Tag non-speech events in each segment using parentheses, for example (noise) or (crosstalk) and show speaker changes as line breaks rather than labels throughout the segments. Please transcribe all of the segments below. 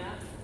Yeah.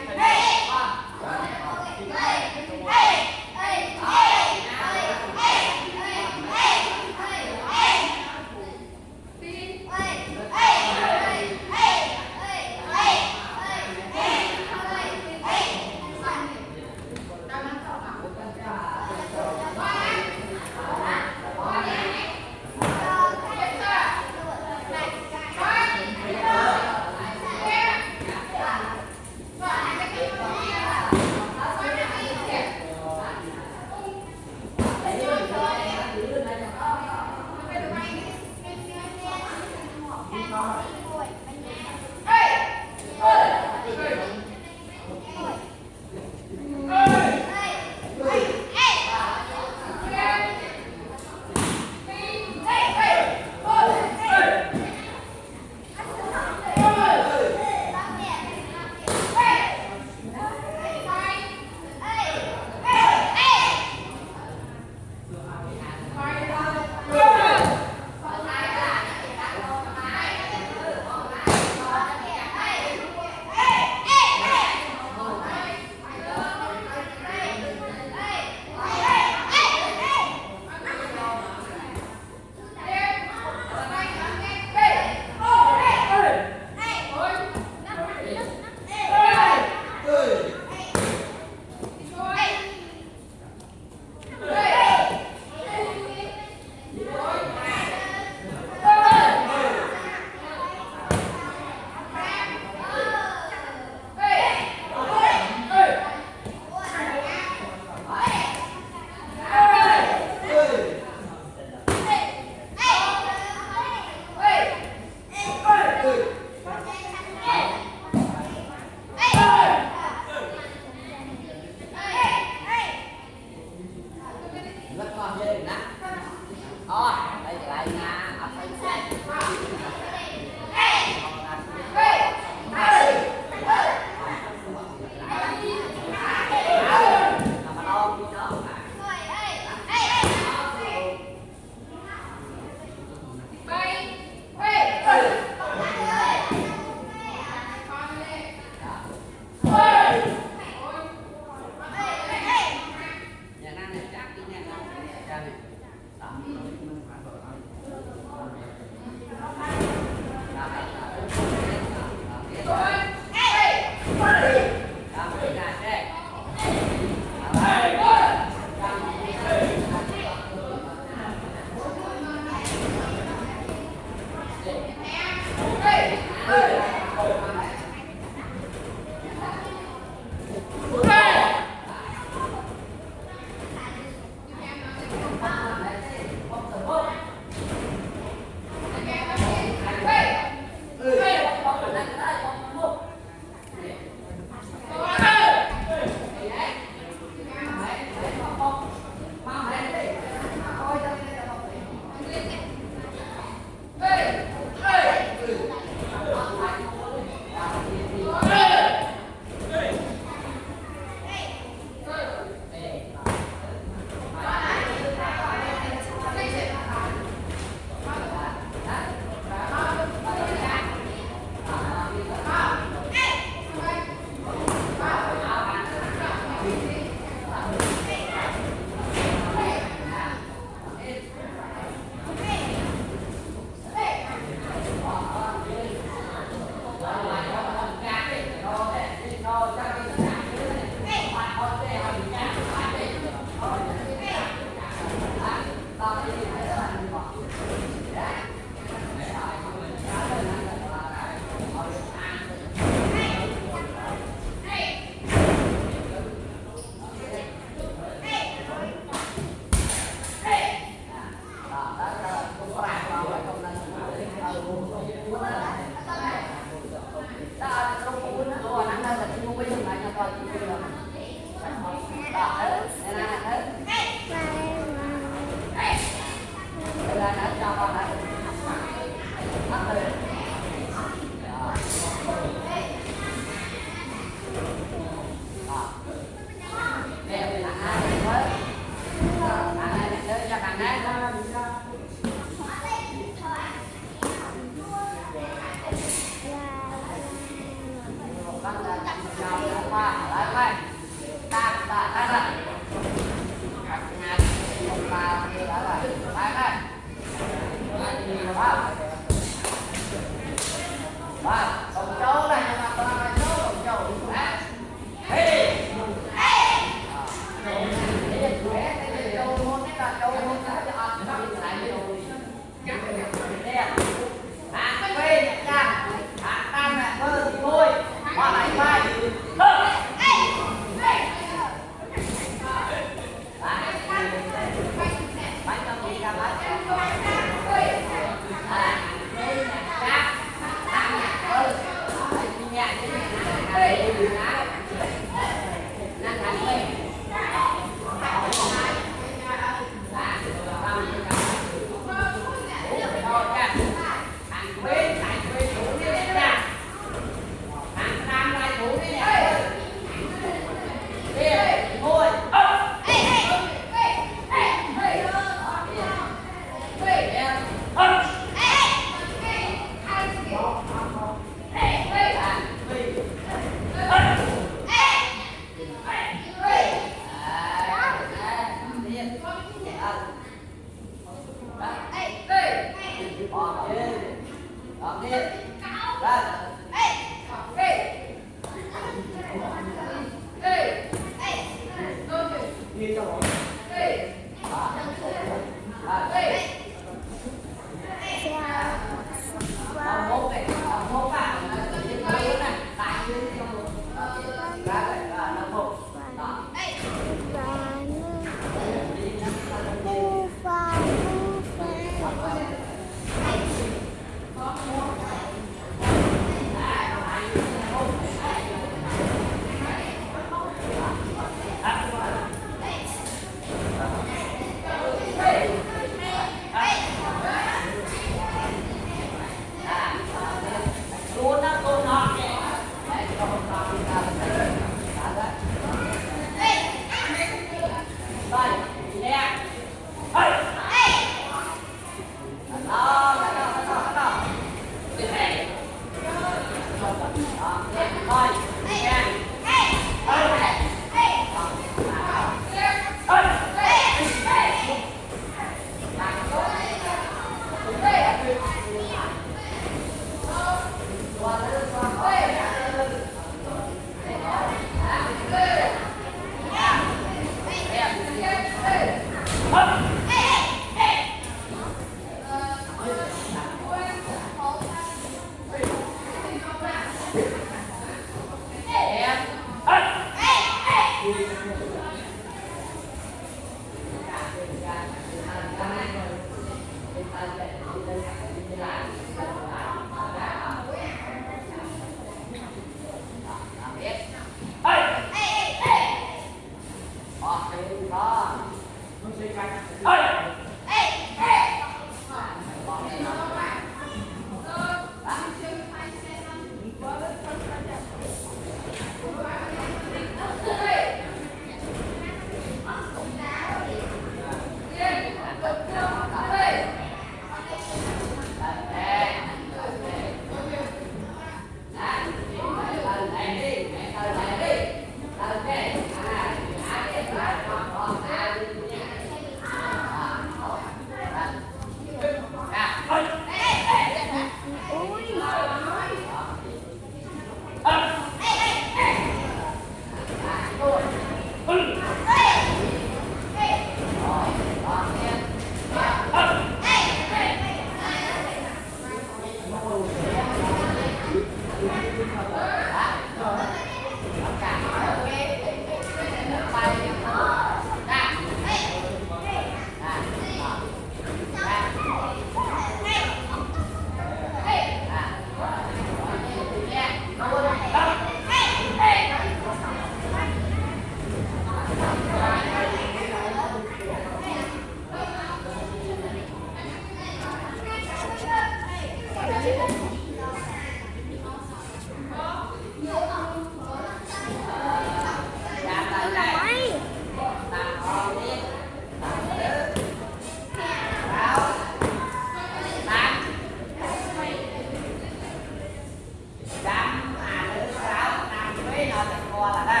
Qua.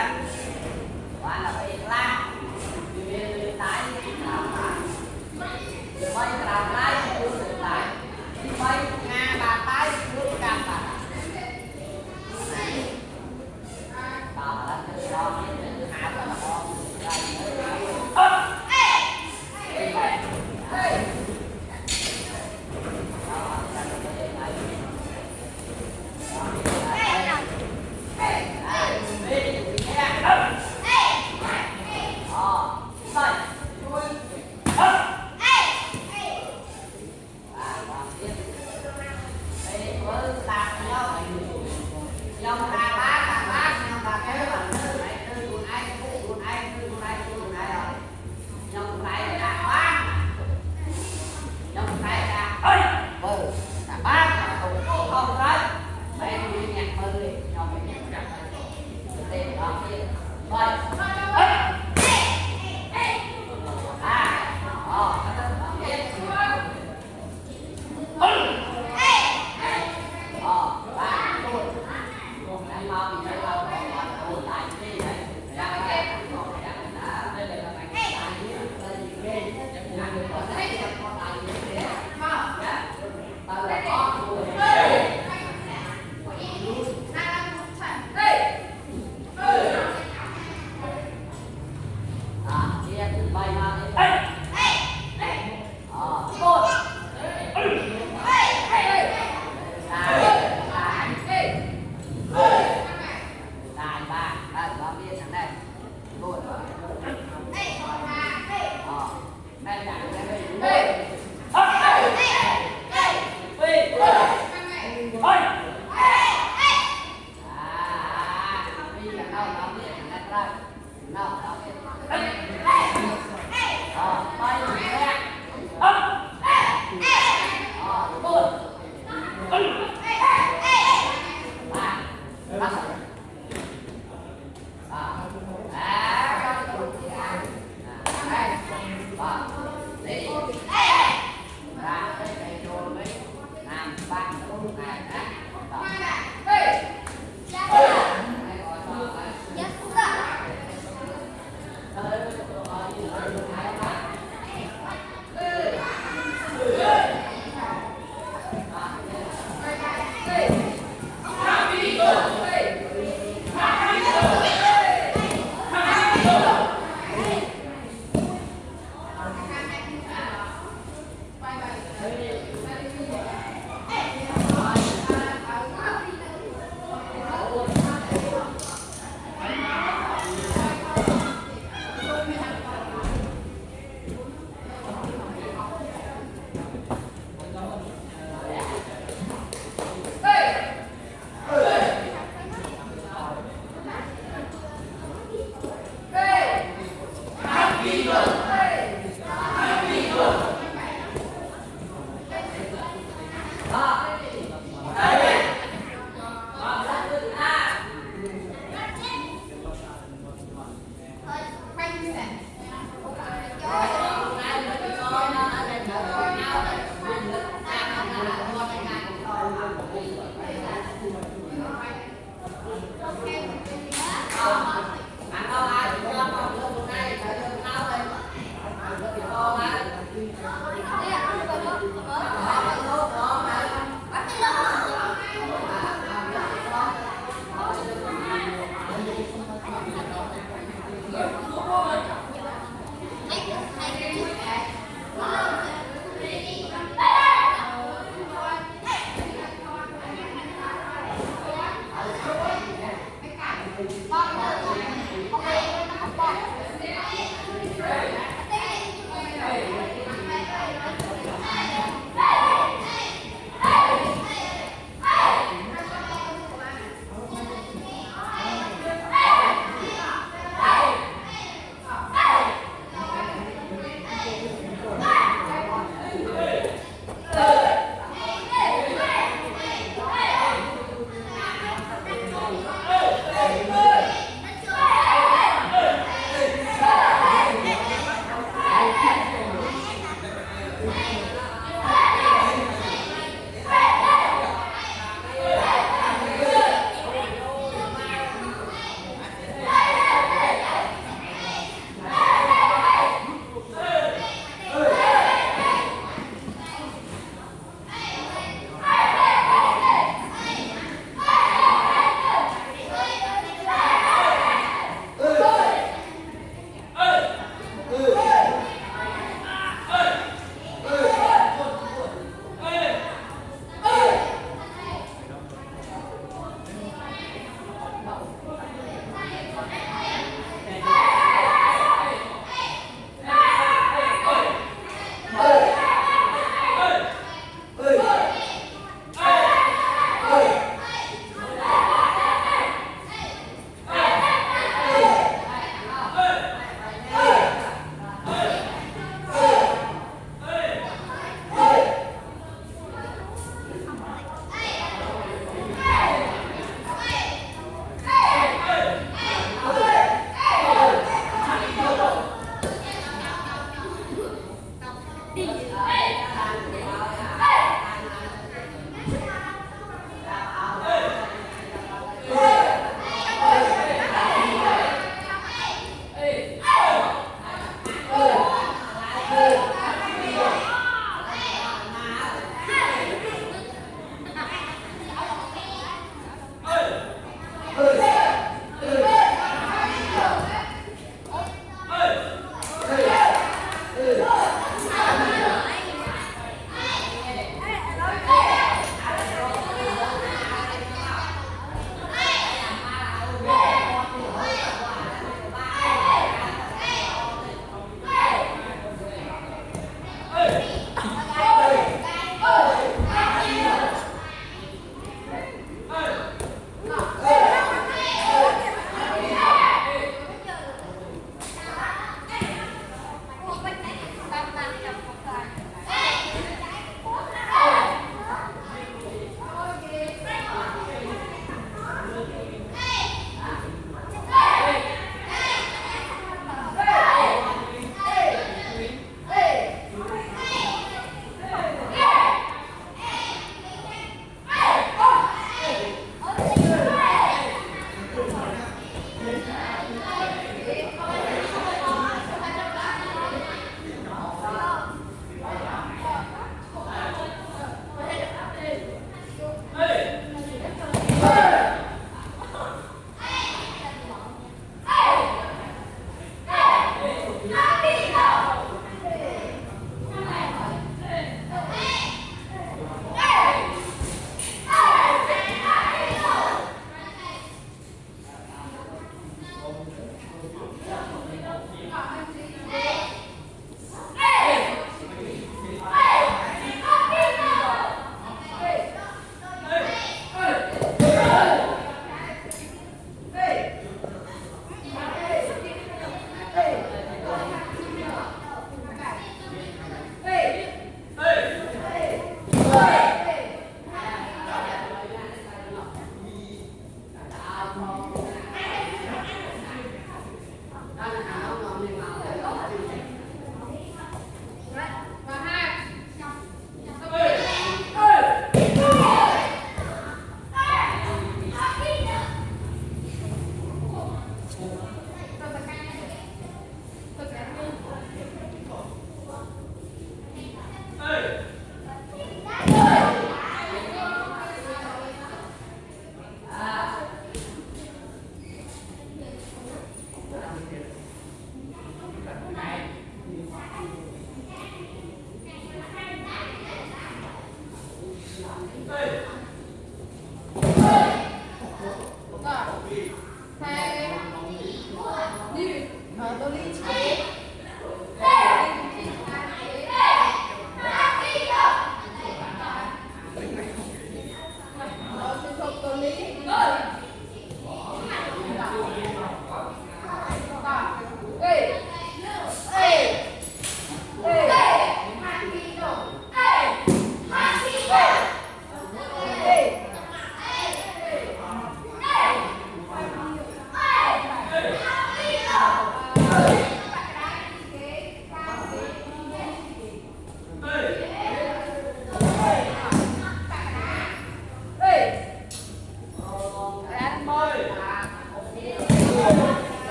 Amen.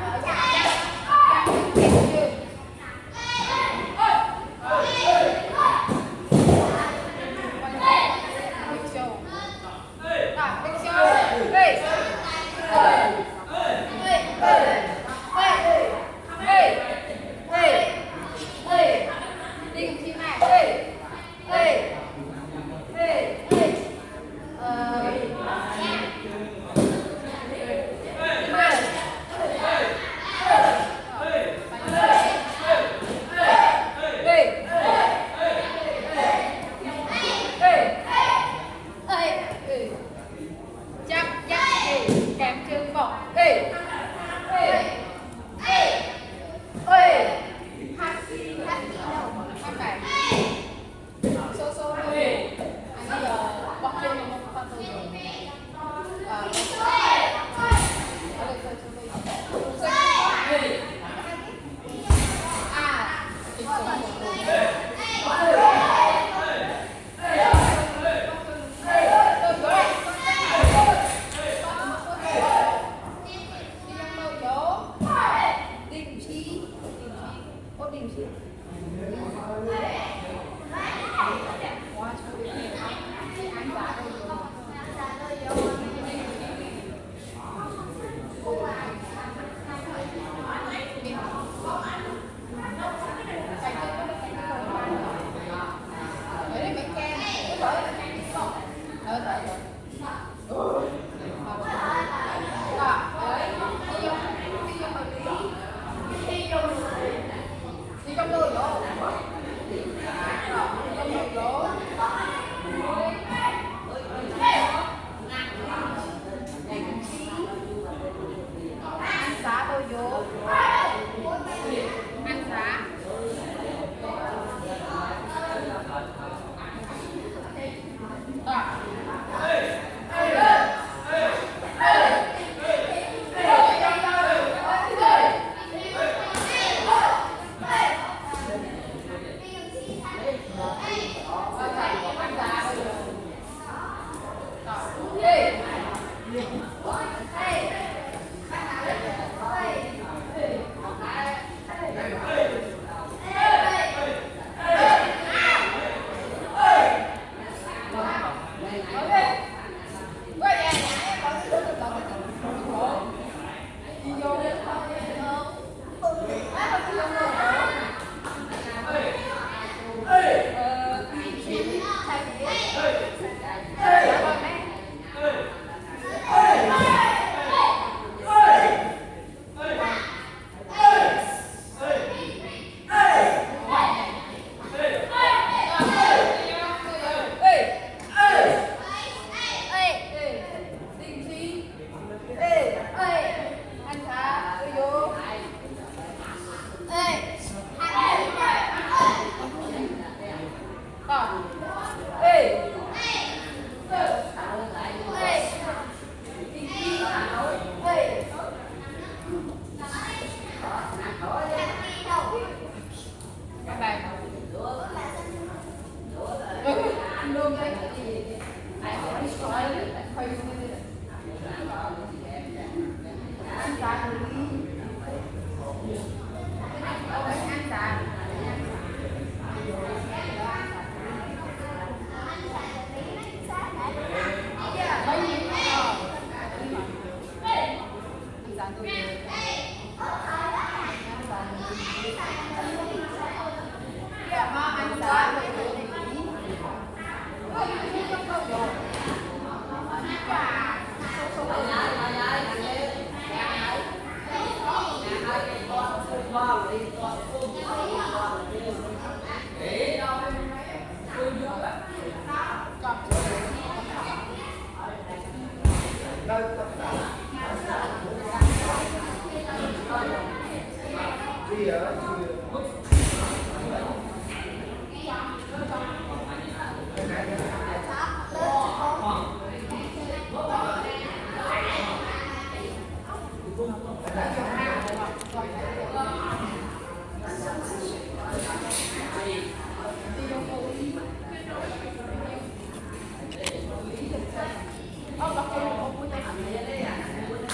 Yeah. (laughs)